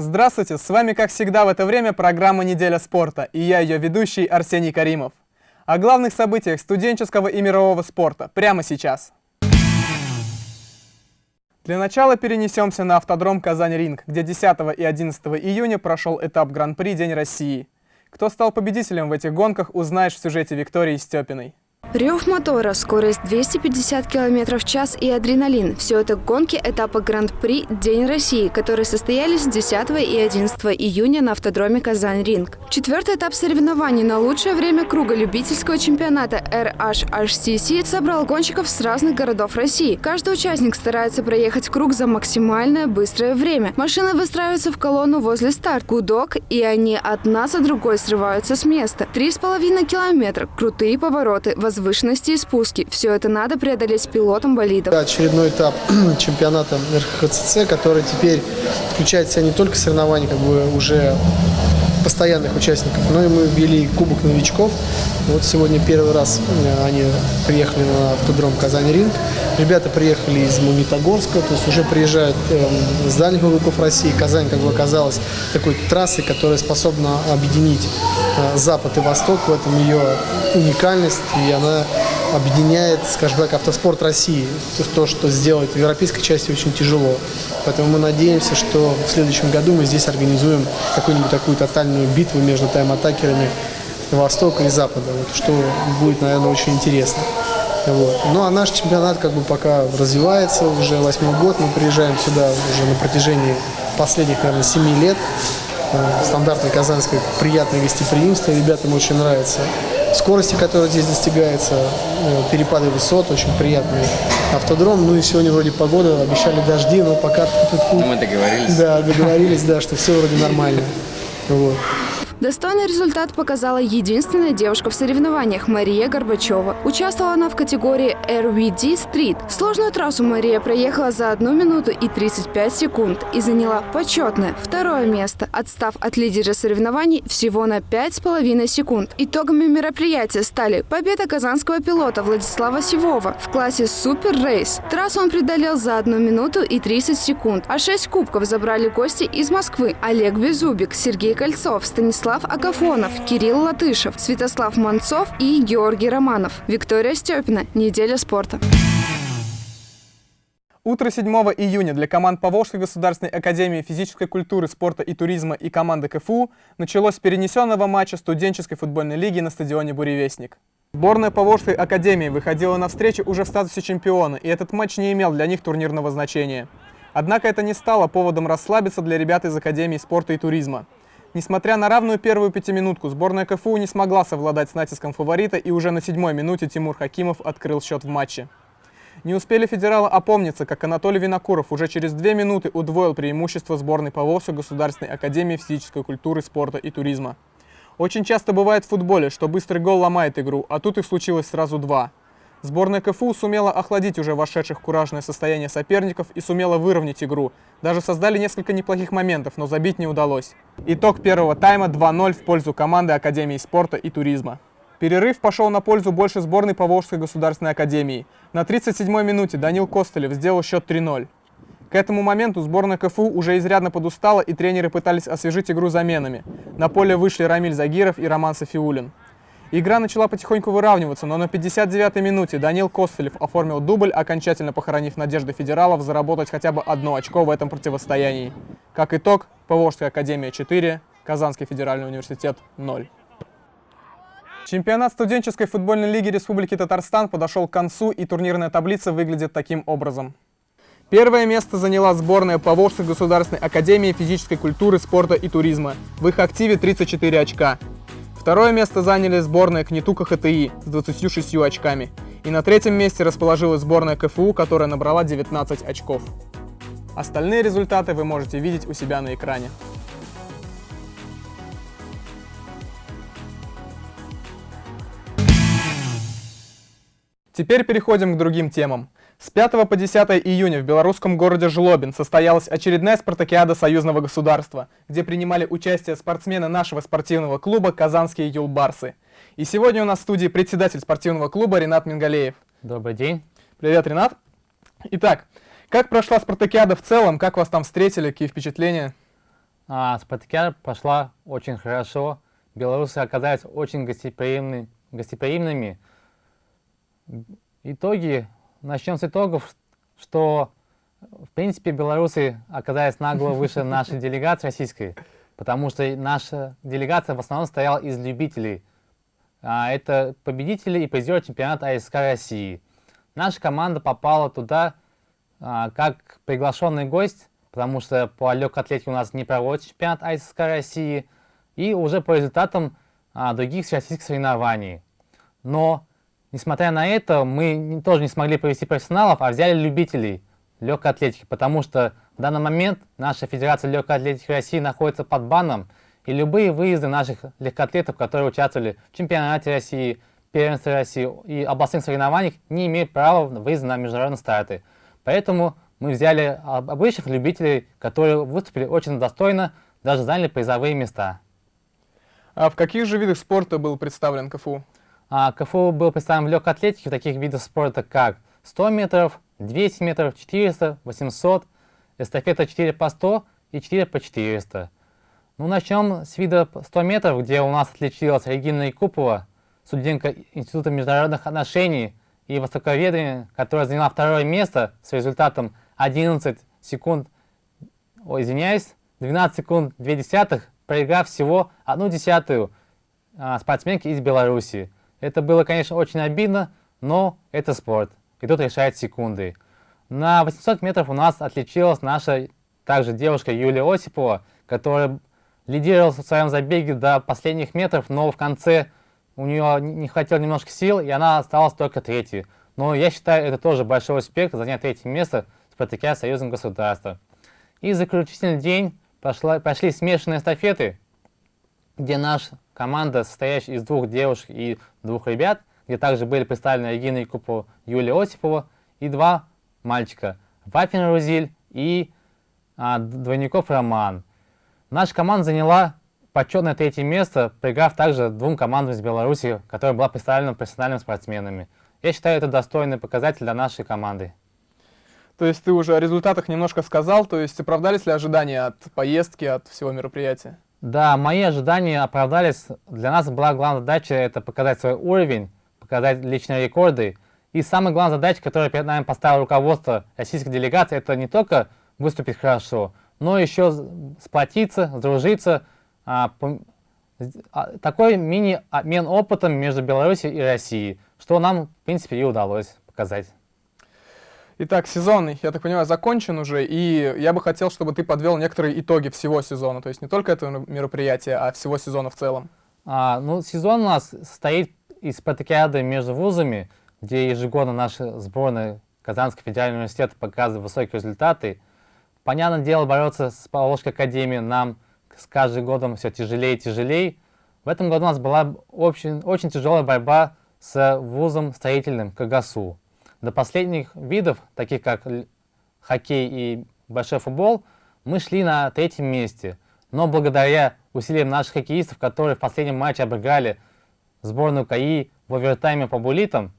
Здравствуйте, с вами как всегда в это время программа «Неделя спорта» и я ее ведущий Арсений Каримов. О главных событиях студенческого и мирового спорта прямо сейчас. Для начала перенесемся на автодром Казань-Ринг, где 10 и 11 июня прошел этап Гран-при День России. Кто стал победителем в этих гонках, узнаешь в сюжете Виктории Степиной. Рев мотора, скорость 250 км в час и адреналин – все это гонки этапа Гран-при «День России», которые состоялись 10 и 11 июня на автодроме «Казань-Ринг». Четвертый этап соревнований на лучшее время круга любительского чемпионата RHHCC собрал гонщиков с разных городов России. Каждый участник старается проехать круг за максимальное быстрое время. Машины выстраиваются в колонну возле старта, гудок, и они одна за другой срываются с места. Три с половиной километра, крутые повороты, возвышенности и спуски. Все это надо преодолеть пилотом болидов. Очередной этап чемпионата РХЦЦ, который теперь включает в себя не только соревнования как бы уже постоянных участников, но и мы ввели Кубок новичков. Вот сегодня первый раз э, они приехали на автодром Казань-Ринг. Ребята приехали из Магнитогорска, то есть уже приезжают э, с дальних уголков России. Казань, как бы оказалась такой трассой, которая способна объединить э, Запад и Восток. В этом ее уникальность, и она объединяет, скажем так, автоспорт России. То, что сделать в европейской части очень тяжело. Поэтому мы надеемся, что в следующем году мы здесь организуем какую-нибудь такую тотальную битву между тайм-атакерами Востока и Запада, вот, что будет, наверное, очень интересно. Вот. Ну а наш чемпионат как бы пока развивается, уже восьмой год, мы приезжаем сюда уже на протяжении последних, наверное, семи лет. Э, стандартное казанское приятное гостеприимство, ребятам очень нравится скорости, которая здесь достигается, э, перепады высот, очень приятный автодром. Ну и сегодня вроде погода, обещали дожди, но пока... Ну, мы договорились. Да, договорились, да, что все вроде нормально. Вот. Достойный результат показала единственная девушка в соревнованиях Мария Горбачева. Участвовала она в категории RVD Street. Сложную трассу Мария проехала за 1 минуту и 35 секунд и заняла почетное второе место, отстав от лидера соревнований всего на 5,5 секунд. Итогами мероприятия стали победа казанского пилота Владислава Сивова в классе Супер Рейс. Трассу он преодолел за 1 минуту и 30 секунд, а 6 кубков забрали гости из Москвы Олег Безубик, Сергей Кольцов, Станислав Станислав Агафонов, Кирилл Латышев, Святослав Манцов и Георгий Романов. Виктория Степина. Неделя спорта. Утро 7 июня для команд Поволжской государственной академии физической культуры, спорта и туризма и команды КФУ началось перенесенного матча студенческой футбольной лиги на стадионе «Буревестник». Сборная Поволжской академии выходила на встречу уже в статусе чемпиона, и этот матч не имел для них турнирного значения. Однако это не стало поводом расслабиться для ребят из Академии спорта и туризма. Несмотря на равную первую пятиминутку, сборная КФУ не смогла совладать с натиском фаворита, и уже на седьмой минуте Тимур Хакимов открыл счет в матче. Не успели федералы опомниться, как Анатолий Винокуров уже через две минуты удвоил преимущество сборной Поволжской государственной академии физической культуры, спорта и туризма. Очень часто бывает в футболе, что быстрый гол ломает игру, а тут их случилось сразу два – Сборная КФУ сумела охладить уже вошедших в куражное состояние соперников и сумела выровнять игру. Даже создали несколько неплохих моментов, но забить не удалось. Итог первого тайма 2-0 в пользу команды Академии спорта и туризма. Перерыв пошел на пользу больше сборной Поволжской государственной академии. На 37-й минуте Данил Костылев сделал счет 3-0. К этому моменту сборная КФУ уже изрядно подустала, и тренеры пытались освежить игру заменами. На поле вышли Рамиль Загиров и Роман Софиулин. Игра начала потихоньку выравниваться, но на 59-й минуте Данил Костылев оформил дубль, окончательно похоронив надежды федералов заработать хотя бы одно очко в этом противостоянии. Как итог, Поволжская академия 4, Казанский федеральный университет 0. Чемпионат студенческой футбольной лиги Республики Татарстан подошел к концу, и турнирная таблица выглядит таким образом. Первое место заняла сборная Поволжской государственной академии физической культуры, спорта и туризма. В их активе 34 очка. Второе место заняли сборная Кнетука ХТИ с 26 очками. И на третьем месте расположилась сборная КФУ, которая набрала 19 очков. Остальные результаты вы можете видеть у себя на экране. Теперь переходим к другим темам. С 5 по 10 июня в белорусском городе Жлобин состоялась очередная спартакиада союзного государства, где принимали участие спортсмены нашего спортивного клуба «Казанские юлбарсы». И сегодня у нас в студии председатель спортивного клуба Ренат Мингалеев. Добрый день. Привет, Ренат. Итак, как прошла спартакиада в целом, как вас там встретили, какие впечатления? а, спартакиада прошла очень хорошо. Белорусы оказались очень гостеприимны, гостеприимными. Итоги, начнем с итогов, что в принципе белорусы оказались нагло выше нашей делегации российской, потому что наша делегация в основном стояла из любителей. А, это победители и призеры чемпионата АСК России. Наша команда попала туда а, как приглашенный гость, потому что по легкой атлетике у нас не проводится чемпионат АСК России, и уже по результатам а, других всероссийских соревнований. Но, несмотря на это, мы тоже не смогли провести профессионалов, а взяли любителей легкой атлетики, потому что в данный момент наша Федерация легкой атлетики России находится под баном, и любые выезды наших легкоатлетов, которые участвовали в чемпионате России, первенстве России и областных соревнованиях, не имеют права выезда на международные старты. Поэтому мы взяли обычных любителей, которые выступили очень достойно, даже заняли призовые места. А в каких же видах спорта был представлен КФУ? А, КФУ был представлен в легкой атлетике в таких видах спорта, как 100 метров, 200 метров, 400, 800, эстафета 4 по 100 и 4 по 400. Ну, начнем с вида 100 метров, где у нас отличилась Регина Якупова, студентка Института международных отношений и востоковедения, которая заняла второе место с результатом 11 секунд, ой, извиняюсь, 12 секунд 2 десятых, проиграв всего одну десятую а, спортсменке из Беларуси. Это было, конечно, очень обидно, но это спорт, и тут решает секунды. На 800 метров у нас отличилась наша также девушка Юлия Осипова, которая лидировала в своем забеге до последних метров, но в конце у нее не хватило немножко сил, и она осталась только третьей. Но я считаю, это тоже большой успех занять третье место в спартаке Союзом государства. И заключительный день пошла, пошли смешанные эстафеты, где наша команда, состоящая из двух девушек и двух ребят, где также были представлены Регина Якупова, Юлия Осипова и два мальчика, Вафин Рузиль и а, Двойников Роман. Наша команда заняла почетное третье место, проиграв также двум командам из Беларуси, которая была представлена профессиональными спортсменами. Я считаю, это достойный показатель для нашей команды. То есть ты уже о результатах немножко сказал, то есть оправдались ли ожидания от поездки, от всего мероприятия? Да, мои ожидания оправдались. Для нас была главная задача это показать свой уровень, показать личные рекорды. И самая главная задача, которую перед нами поставило руководство российской делегации, это не только выступить хорошо, но еще сплотиться, сдружиться. А, а, такой мини-обмен опытом между Беларусью и Россией, что нам, в принципе, и удалось показать. Итак, сезон, я так понимаю, закончен уже, и я бы хотел, чтобы ты подвел некоторые итоги всего сезона, то есть не только этого мероприятия, а всего сезона в целом. А, ну, сезон у нас состоит из спартакиады между вузами, где ежегодно наша сборная Казанского федерального университета показывает высокие результаты. Понятное дело, бороться с Павловской академией нам с каждым годом все тяжелее и тяжелее. В этом году у нас была очень, очень тяжелая борьба с вузом строительным КГСУ. До последних видов, таких как хоккей и большой футбол, мы шли на третьем месте. Но благодаря усилиям наших хоккеистов, которые в последнем матче обыграли сборную КАИ в овертайме по булитам,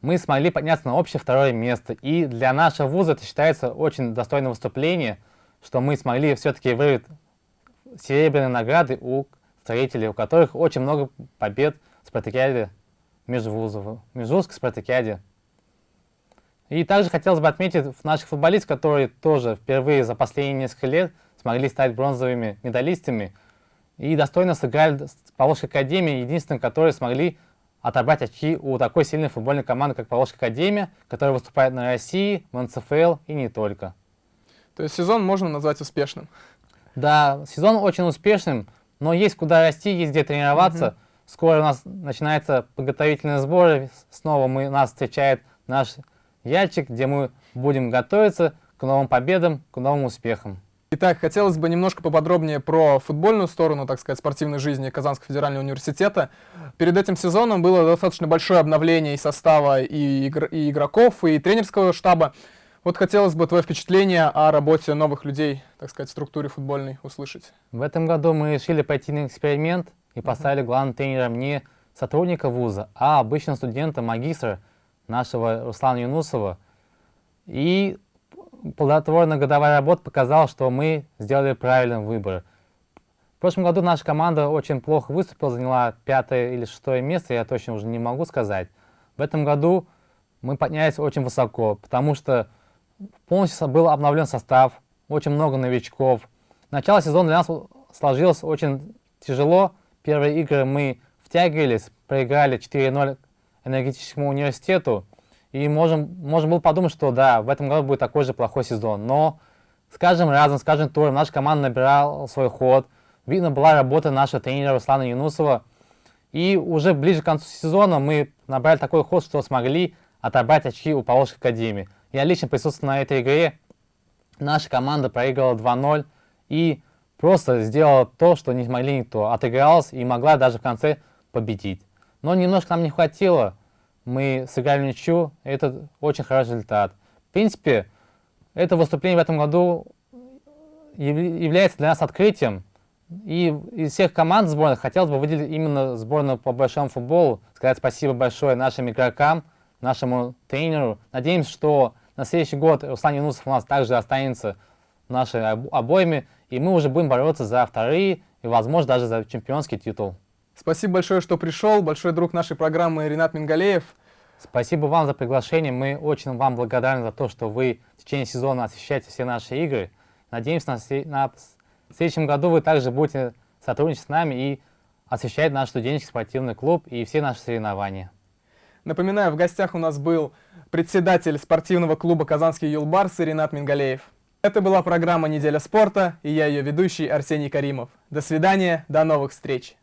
мы смогли подняться на общее второе место. И для нашего вуза это считается очень достойным выступление, что мы смогли все-таки вырвать серебряные награды у строителей, у которых очень много побед в спартакиаде межвузов, межвузской спартакиаде. И также хотелось бы отметить наших футболистов, которые тоже впервые за последние несколько лет смогли стать бронзовыми медалистами и достойно сыграли с Поволжской академией, единственным, которые смогли отобрать очки у такой сильной футбольной команды, как Поволжская Академия, которая выступает на России, в НЦФЛ и не только. То есть сезон можно назвать успешным? Да, сезон очень успешным, но есть куда расти, есть где тренироваться. Угу. Скоро у нас начинается подготовительные сборы, снова мы, нас встречает наш Яльчик, где мы будем готовиться к новым победам, к новым успехам. Итак, хотелось бы немножко поподробнее про футбольную сторону, так сказать, спортивной жизни Казанского федерального университета. Перед этим сезоном было достаточно большое обновление и состава, и, игр и игроков, и тренерского штаба. Вот хотелось бы твое впечатление о работе новых людей, так сказать, в структуре футбольной услышать. В этом году мы решили пойти на эксперимент и поставили главным тренером не сотрудника вуза, а обычного студента, магистра нашего Руслана Юнусова. И плодотворная годовая работа показала, что мы сделали правильный выбор. В прошлом году наша команда очень плохо выступила, заняла пятое или шестое место, я точно уже не могу сказать. В этом году мы поднялись очень высоко, потому что полностью был обновлен состав, очень много новичков. Начало сезона для нас сложилось очень тяжело. Первые игры мы втягивались, проиграли 4-0 энергетическому университету. И можем, можем было подумать, что да, в этом году будет такой же плохой сезон. Но с каждым разом, с каждым туром наша команда набирала свой ход. Видно была работа нашего тренера Руслана Юнусова. И уже ближе к концу сезона мы набрали такой ход, что смогли отобрать очки у Поволжской Академии. Я лично присутствовал на этой игре. Наша команда проиграла 2-0 и просто сделала то, что не смогли никто. Отыгралась и могла даже в конце победить. Но немножко нам не хватило. Мы сыграли ничью, это очень хороший результат. В принципе, это выступление в этом году является для нас открытием. И из всех команд сборных хотелось бы выделить именно сборную по большому футболу, сказать спасибо большое нашим игрокам, нашему тренеру. Надеемся, что на следующий год Руслан Юнусов у нас также останется в нашей обойме, и мы уже будем бороться за вторые и, возможно, даже за чемпионский титул. Спасибо большое, что пришел. Большой друг нашей программы Ренат Мингалеев. Спасибо вам за приглашение. Мы очень вам благодарны за то, что вы в течение сезона освещаете все наши игры. Надеемся, на, на в следующем году вы также будете сотрудничать с нами и освещать наш студенческий спортивный клуб и все наши соревнования. Напоминаю, в гостях у нас был председатель спортивного клуба «Казанский Юлбарс» Ренат Мингалеев. Это была программа «Неделя спорта» и я ее ведущий Арсений Каримов. До свидания, до новых встреч!